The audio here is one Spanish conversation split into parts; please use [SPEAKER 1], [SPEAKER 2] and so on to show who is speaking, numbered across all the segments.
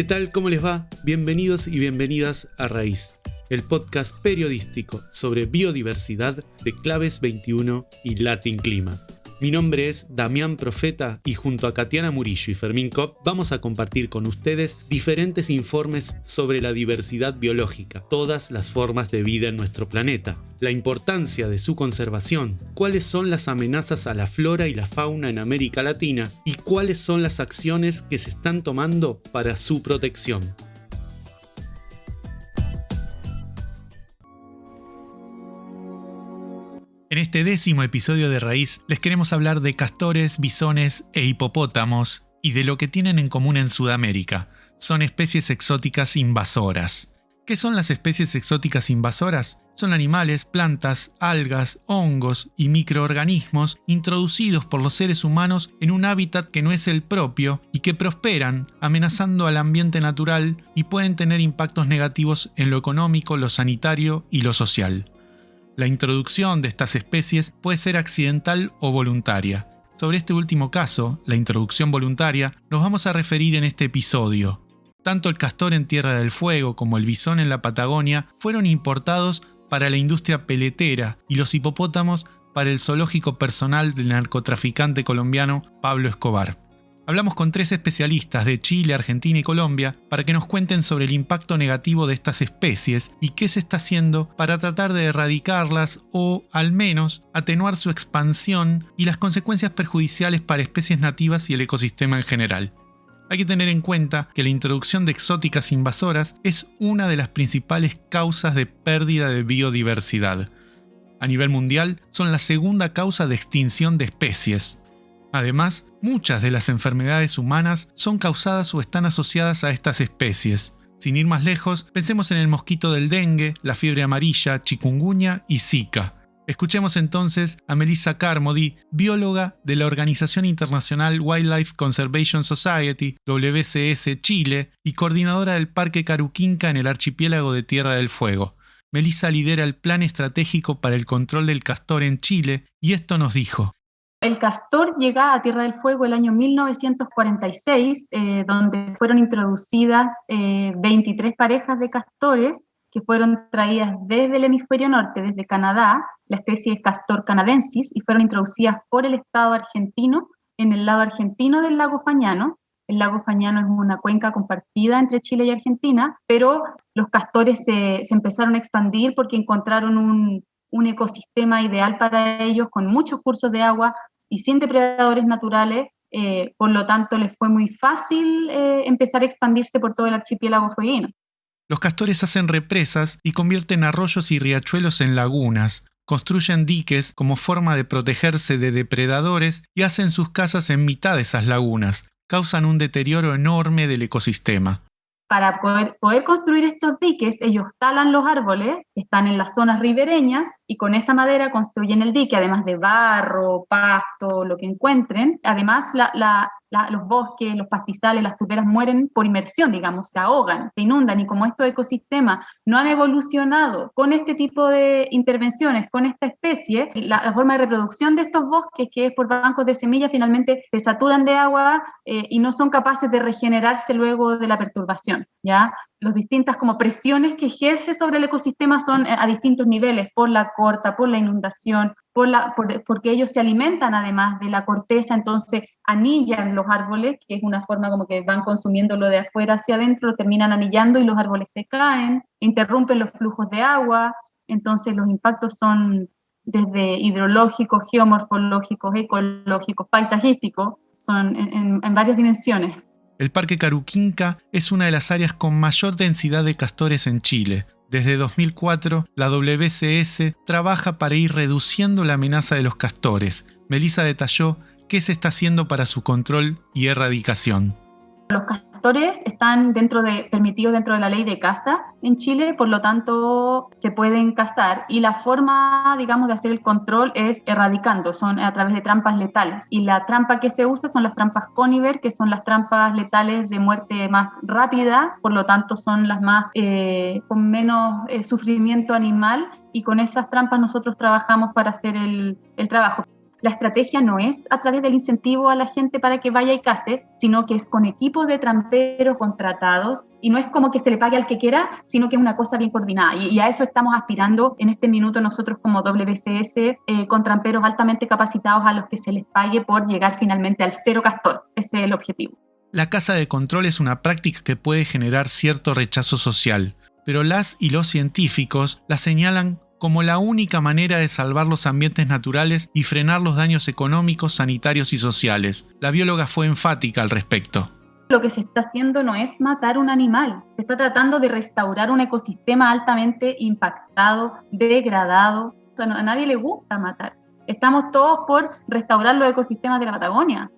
[SPEAKER 1] ¿Qué tal? ¿Cómo les va? Bienvenidos y bienvenidas a Raíz, el podcast periodístico sobre biodiversidad de Claves 21 y Latin Clima. Mi nombre es Damián Profeta y junto a Katiana Murillo y Fermín Kopp vamos a compartir con ustedes diferentes informes sobre la diversidad biológica, todas las formas de vida en nuestro planeta, la importancia de su conservación, cuáles son las amenazas a la flora y la fauna en América Latina y cuáles son las acciones que se están tomando para su protección. En este décimo episodio de Raíz les queremos hablar de castores, bisones e hipopótamos y de lo que tienen en común en Sudamérica. Son especies exóticas invasoras. ¿Qué son las especies exóticas invasoras? Son animales, plantas, algas, hongos y microorganismos introducidos por los seres humanos en un hábitat que no es el propio y que prosperan amenazando al ambiente natural y pueden tener impactos negativos en lo económico, lo sanitario y lo social. La introducción de estas especies puede ser accidental o voluntaria. Sobre este último caso, la introducción voluntaria, nos vamos a referir en este episodio. Tanto el castor en Tierra del Fuego como el bisón en la Patagonia fueron importados para la industria peletera y los hipopótamos para el zoológico personal del narcotraficante colombiano Pablo Escobar. Hablamos con tres especialistas de Chile, Argentina y Colombia para que nos cuenten sobre el impacto negativo de estas especies y qué se está haciendo para tratar de erradicarlas o, al menos, atenuar su expansión y las consecuencias perjudiciales para especies nativas y el ecosistema en general. Hay que tener en cuenta que la introducción de exóticas invasoras es una de las principales causas de pérdida de biodiversidad. A nivel mundial, son la segunda causa de extinción de especies, Además, muchas de las enfermedades humanas son causadas o están asociadas a estas especies. Sin ir más lejos, pensemos en el mosquito del dengue, la fiebre amarilla, chikungunya y Zika. Escuchemos entonces a Melissa Carmody, bióloga de la Organización Internacional Wildlife Conservation Society, WCS Chile, y coordinadora del Parque Caruquinca en el archipiélago de Tierra del Fuego. Melissa lidera el Plan Estratégico para el Control del Castor en Chile y esto nos dijo.
[SPEAKER 2] El castor llega a Tierra del Fuego el año 1946, eh, donde fueron introducidas 23 eh, parejas de castores que fueron traídas desde el hemisferio norte, desde Canadá, la especie es castor canadensis, y fueron introducidas por el Estado argentino en el lado argentino del lago Fañano. El lago Fañano es una cuenca compartida entre Chile y Argentina, pero los castores se, se empezaron a expandir porque encontraron un, un ecosistema ideal para ellos, con muchos cursos de agua, y sin depredadores naturales, eh, por lo tanto les fue muy fácil eh, empezar a expandirse por todo el archipiélago fueguino.
[SPEAKER 1] Los castores hacen represas y convierten arroyos y riachuelos en lagunas, construyen diques como forma de protegerse de depredadores y hacen sus casas en mitad de esas lagunas, causan un deterioro enorme del ecosistema
[SPEAKER 2] para poder, poder, construir estos diques, ellos talan los árboles que están en las zonas ribereñas y con esa madera construyen el dique, además de barro, pasto, lo que encuentren. Además, los bosques, los pastizales, las turberas mueren por inmersión, digamos, se ahogan, se inundan y como estos ecosistemas no han evolucionado con este tipo de intervenciones, con esta especie, la, forma de reproducción de estos bosques, que es por bancos de semillas, finalmente se saturan de agua eh, y no son capaces de regenerarse luego de la perturbación, ¿ya? Las distintas como presiones que ejerce sobre el ecosistema son eh, a distintos niveles, por la corta, por la inundación, por la, porque ellos se alimentan además de la corteza, entonces anillan los árboles, que es una forma como que van consumiendo lo de afuera hacia adentro, lo terminan anillando y los árboles se caen, interrumpen los flujos de agua, entonces los impactos son desde hidrológicos, geomorfológicos, ecológicos, paisajísticos, son en varias dimensiones.
[SPEAKER 1] El Parque Caruquinca es una de las áreas con mayor densidad de castores en Chile. Desde 2004, la WCS trabaja para ir reduciendo la amenaza de los castores. Melissa detalló qué se está haciendo para su control y erradicación.
[SPEAKER 2] Están dentro de, permitidos dentro de la ley de caza en Chile, por lo tanto se pueden cazar y la forma, digamos, de hacer el control es erradicando, son a través de trampas letales. Y la trampa que se usa son las trampas Coniver, que son las trampas letales de muerte más rápida, por lo tanto son las más eh, con menos eh, sufrimiento animal y con esas trampas nosotros trabajamos para hacer el, el trabajo. La estrategia no es a través del incentivo a la gente para que vaya y case, sino que es con equipos de tramperos contratados y no es como que se le pague al que quiera, sino que es una cosa bien coordinada. Y, a eso estamos aspirando en este minuto nosotros como WCS, eh, con tramperos altamente capacitados a los que se les pague por llegar finalmente al cero castor. Ese es el objetivo.
[SPEAKER 1] La casa de control es una práctica que puede generar cierto rechazo social, pero las y los científicos la señalan como la única manera de salvar los ambientes naturales y frenar los daños económicos, sanitarios y sociales. La bióloga fue enfática al respecto.
[SPEAKER 2] Lo que se está haciendo no es matar un animal, se está tratando de restaurar un ecosistema altamente impactado, degradado. a nadie le gusta matar. Estamos todos por restaurar los ecosistemas de la Patagonia.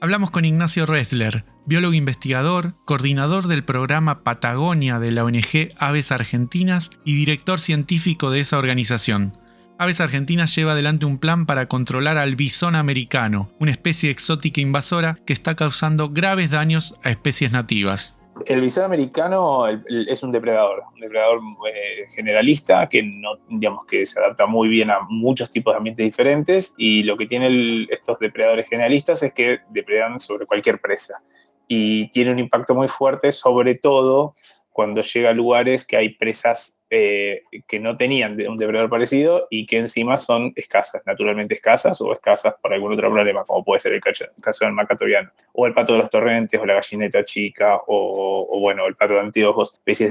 [SPEAKER 1] Hablamos con Ignacio Ressler, biólogo investigador, coordinador del programa Patagonia de la ONG Aves Argentinas y director científico de esa organización. Aves Argentinas lleva adelante un plan para controlar al bisón americano, una especie exótica invasora que está causando graves daños a especies nativas.
[SPEAKER 3] El bisón americano es un depredador, un depredador eh, generalista que no, digamos que se adapta muy bien a muchos tipos de ambientes diferentes y lo que tienen estos depredadores generalistas es que depredan sobre cualquier presa y tiene un impacto muy fuerte sobre todo cuando llega a lugares que hay presas eh, que no tenían un depredador parecido y que encima son escasas, naturalmente escasas o escasas por algún otro problema, como puede ser el caso del macatoriano, o el pato de los torrentes, o la gallineta chica, o, bueno, el pato de anteojos, especies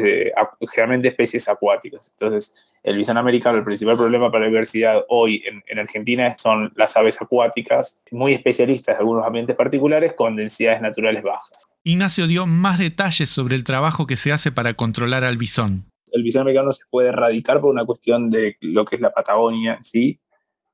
[SPEAKER 3] generalmente especies acuáticas. Entonces, el bisón americano, el principal problema para la diversidad hoy en, en Argentina son las aves acuáticas, muy especialistas en algunos ambientes particulares con densidades naturales bajas.
[SPEAKER 1] Ignacio dio más detalles sobre el trabajo que se hace para controlar al bisón
[SPEAKER 3] el bisón americano se puede erradicar por una cuestión de lo que es la Patagonia sí,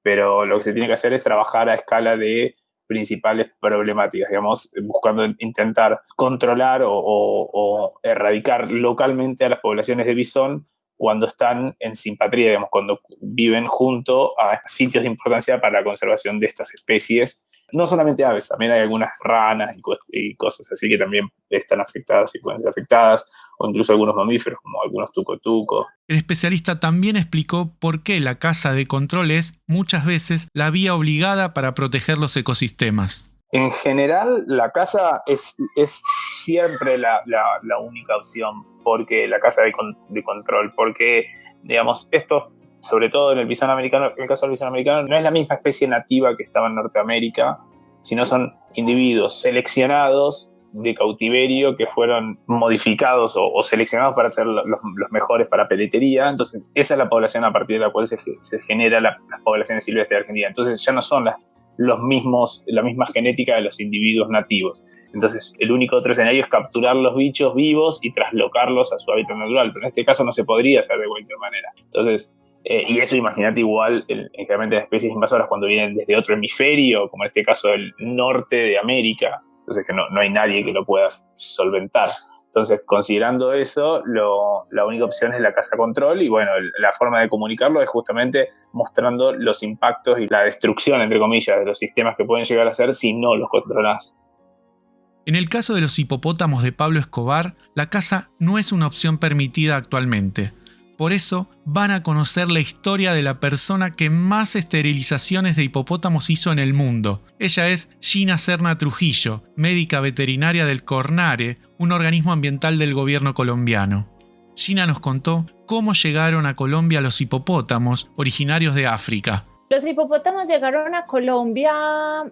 [SPEAKER 3] pero lo que se tiene que hacer es trabajar a escala de principales problemáticas, digamos, buscando intentar controlar o, erradicar localmente a las poblaciones de bisón cuando están en simpatría, digamos, cuando viven junto a sitios de importancia para la conservación de estas especies no solamente aves, también hay algunas ranas y, cosas así que también están afectadas y pueden ser afectadas, o incluso algunos mamíferos como algunos tucotucos.
[SPEAKER 1] El especialista también explicó por qué la caza de control es muchas veces la vía obligada para proteger los ecosistemas.
[SPEAKER 3] En general, la caza es, es siempre la, única opción, porque la caza de, de control, porque digamos, estos sobre todo en el bisón americano, en el caso del bisón americano, no es la misma especie nativa que estaba en Norteamérica, sino son individuos seleccionados de cautiverio que fueron modificados o, seleccionados para ser los, mejores para peletería. Entonces, esa es la población a partir de la cual se, genera la, las poblaciones silvestres de Argentina. Entonces, ya no son los mismos, la misma genética de los individuos nativos. Entonces, el único otro escenario es capturar los bichos vivos y traslocarlos a su hábitat natural, pero en este caso no se podría hacer de cualquier manera. Entonces, eh, y eso imagínate igual, generalmente las especies invasoras cuando vienen desde otro hemisferio, como en este caso del norte de América, entonces que no, no hay nadie que lo pueda solventar. Entonces, considerando eso, la única opción es la casa control y bueno, la forma de comunicarlo es justamente mostrando los impactos y la destrucción, entre comillas, de los sistemas que pueden llegar a ser si no los controlas.
[SPEAKER 1] En el caso de los hipopótamos de Pablo Escobar, la caza no es una opción permitida actualmente. Por eso van a conocer la historia de la persona que más esterilizaciones de hipopótamos hizo en el mundo. Ella es Gina Serna Trujillo, médica veterinaria del Cornare, un organismo ambiental del gobierno colombiano. Gina nos contó cómo llegaron a Colombia los hipopótamos originarios de África.
[SPEAKER 4] Los hipopótamos llegaron a Colombia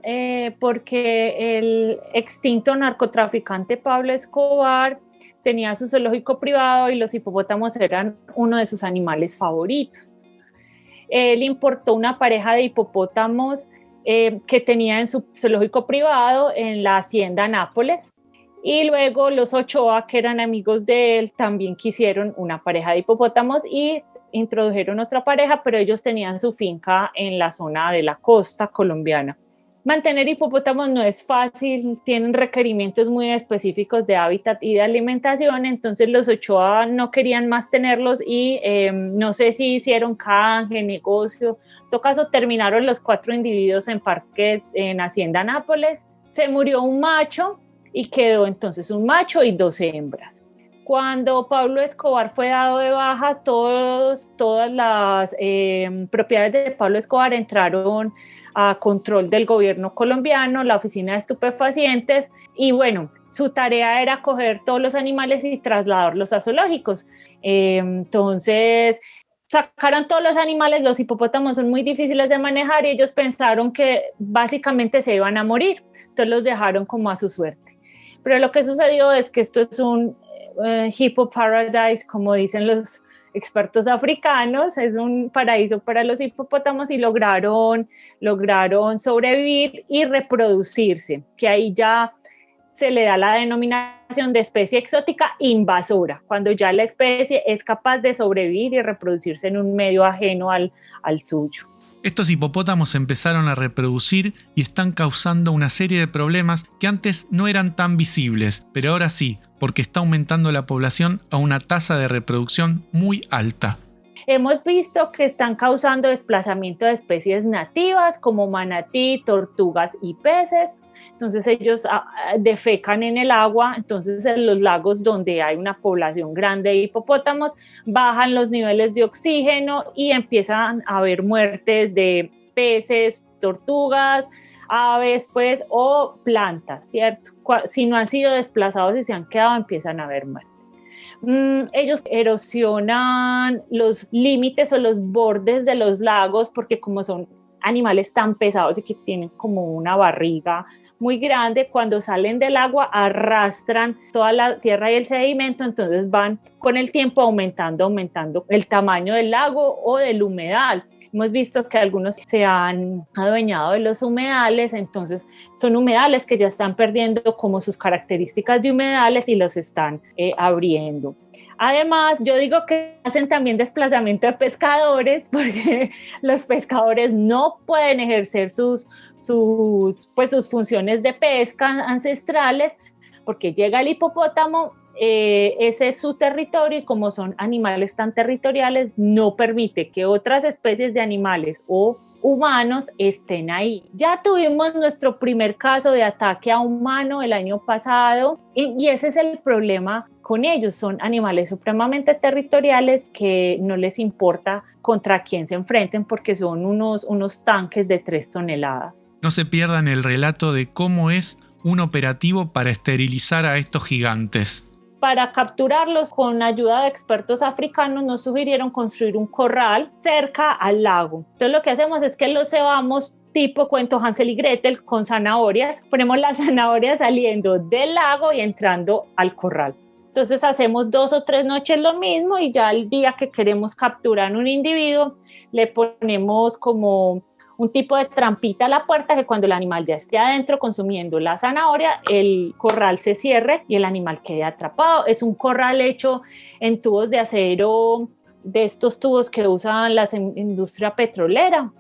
[SPEAKER 4] eh, porque el extinto narcotraficante Pablo Escobar tenía su zoológico privado y los hipopótamos eran uno de sus animales favoritos. Él importó una pareja de hipopótamos eh, que tenía en su zoológico privado en la hacienda Nápoles. Y luego los Ochoa, que eran amigos de él, también quisieron una pareja de hipopótamos y introdujeron otra pareja, pero ellos tenían su finca en la zona de la costa colombiana. Mantener hipopótamos no es fácil, tienen requerimientos muy específicos de hábitat y de alimentación, entonces los Ochoa no querían más tenerlos y em, no sé si hicieron canje, negocio. En todo caso, terminaron los cuatro individuos en parque en Hacienda Nápoles. Se murió un macho y quedó entonces un macho y dos hembras. Cuando Pablo Escobar fue dado de baja, todos, todas las em, propiedades de Pablo Escobar entraron a control del gobierno colombiano, la oficina de estupefacientes, y bueno, su tarea era coger todos los animales y trasladarlos a zoológicos. Eh, entonces, sacaron todos los animales, los hipopótamos son muy difíciles de manejar y ellos pensaron que básicamente se iban a morir, entonces los dejaron como a su suerte. Pero lo que sucedió es que esto es un eh, hippo paradise, como dicen los expertos africanos, es un paraíso para los hipopótamos y lograron, lograron sobrevivir y reproducirse, que ahí ya se le da la denominación de especie exótica invasora, cuando ya la especie es capaz de sobrevivir y reproducirse en un medio ajeno al, al suyo.
[SPEAKER 1] Estos hipopótamos empezaron a reproducir y están causando una serie de problemas que antes no eran tan visibles, pero ahora sí, porque está aumentando la población a una tasa de reproducción muy alta.
[SPEAKER 4] Hemos visto que están causando desplazamiento de especies nativas como manatí, tortugas y peces, entonces ellos ah, ah, defecan en el agua, entonces en los lagos donde hay una población grande de hipopótamos bajan los niveles de oxígeno y empiezan a haber muertes de peces, tortugas, aves, pues, o plantas, ¿cierto? Si no han sido desplazados y se han quedado, empiezan a haber muertes. Mm, ellos erosionan los límites o los bordes de los lagos porque como son animales tan pesados y que tienen como una barriga muy grande, cuando salen del agua arrastran toda la tierra y el sedimento, entonces van con el tiempo aumentando, aumentando el tamaño del lago o del humedal. Hemos visto que algunos se han adueñado de los humedales, entonces son humedales que ya están perdiendo como sus características de humedales y los están eh, abriendo. Además, yo digo que hacen también desplazamiento de pescadores porque los pescadores no pueden ejercer sus, sus, pues, sus funciones de pesca ancestrales porque llega el hipopótamo, eh, ese es su territorio y como son animales tan territoriales, no permite que otras especies de animales o humanos estén ahí. Ya tuvimos nuestro primer caso de ataque a humano el año pasado y, y ese es el problema con ellos. Son animales supremamente territoriales que no les importa contra quién se enfrenten porque son unos, unos tanques de tres toneladas.
[SPEAKER 1] No se pierdan el relato de cómo es un operativo para esterilizar a estos gigantes.
[SPEAKER 4] Para capturarlos con ayuda de expertos africanos nos sugirieron construir un corral cerca al lago. Entonces lo que hacemos es que los cebamos tipo cuento Hansel y Gretel con zanahorias. Ponemos las zanahorias saliendo del lago y entrando al corral. Entonces hacemos dos o tres noches lo mismo y ya el día que queremos capturar un individuo le ponemos como un tipo de trampita a la puerta que cuando el animal ya esté adentro consumiendo la zanahoria, el corral se cierre y el animal quede atrapado. Es un corral hecho en tubos de acero, de estos tubos que usan la industria petrolera.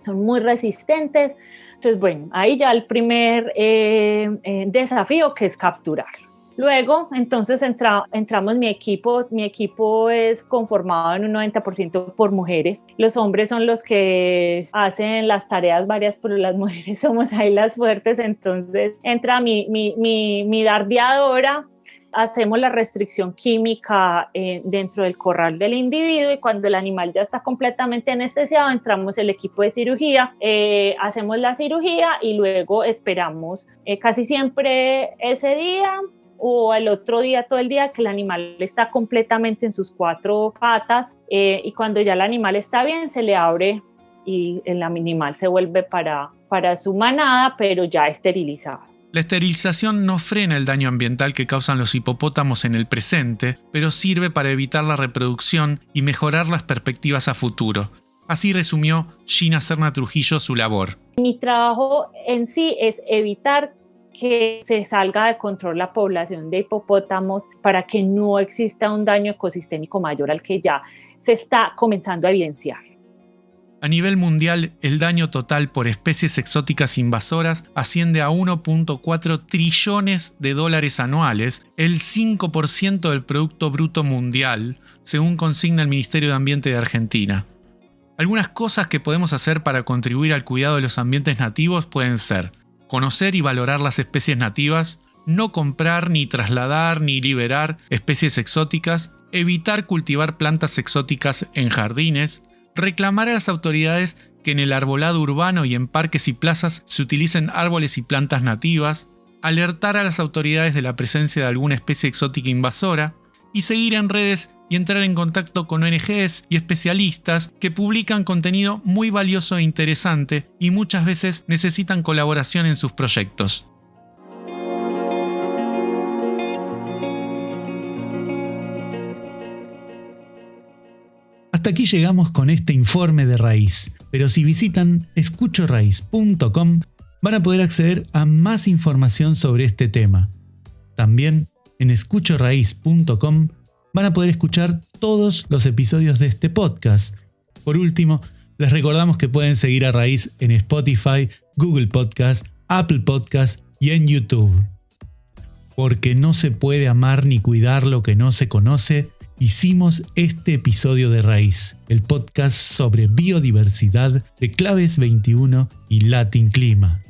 [SPEAKER 4] Son muy resistentes. Entonces, bueno, ahí ya el primer eh, eh, desafío que es capturarlo. Luego, entonces entra, entramos mi equipo, mi equipo es conformado en un 90% por mujeres. Los hombres son los que hacen las tareas varias, pero las mujeres somos ahí las fuertes. Entonces entra mi, mi, mi, mi dardeadora, hacemos la restricción química eh, dentro del corral del individuo y cuando el animal ya está completamente anestesiado, entramos el equipo de cirugía, eh, hacemos la cirugía y luego esperamos eh, casi siempre ese día o el otro día todo el día que el animal está completamente en sus cuatro patas eh, y cuando ya el animal está bien se le abre y el animal se vuelve para, para su manada pero ya esterilizado.
[SPEAKER 1] La esterilización no frena el daño ambiental que causan los hipopótamos en el presente, pero sirve para evitar la reproducción y mejorar las perspectivas a futuro. Así resumió Gina Serna Trujillo su labor.
[SPEAKER 4] Mi trabajo en sí es evitar que se salga de control la población de hipopótamos para que no exista un daño ecosistémico mayor al que ya se está comenzando a evidenciar.
[SPEAKER 1] A nivel mundial, el daño total por especies exóticas invasoras asciende a 1.4 trillones de dólares anuales, el 5% del Producto Bruto Mundial, según consigna el Ministerio de Ambiente de Argentina. Algunas cosas que podemos hacer para contribuir al cuidado de los ambientes nativos pueden ser conocer y valorar las especies nativas, no comprar ni trasladar ni liberar especies exóticas, evitar cultivar plantas exóticas en jardines, reclamar a las autoridades que en el arbolado urbano y en parques y plazas se utilicen árboles y plantas nativas, alertar a las autoridades de la presencia de alguna especie exótica invasora, y seguir en redes y entrar en contacto con ONGs y especialistas que publican contenido muy valioso e interesante y muchas veces necesitan colaboración en sus proyectos. Hasta aquí llegamos con este informe de raíz, pero si visitan escuchoraíz.com van a poder acceder a más información sobre este tema. También en escuchoraíz.com van a poder escuchar todos los episodios de este podcast. Por último, les recordamos que pueden seguir a Raíz en Spotify, Google Podcast, Apple Podcast y en YouTube. Porque no se puede amar ni cuidar lo que no se conoce, hicimos este episodio de Raíz, el podcast sobre biodiversidad de Claves 21 y Latin Clima.